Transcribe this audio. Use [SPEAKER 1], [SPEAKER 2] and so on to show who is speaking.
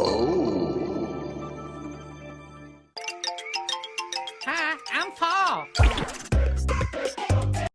[SPEAKER 1] Oh. Hi, I'm Paul.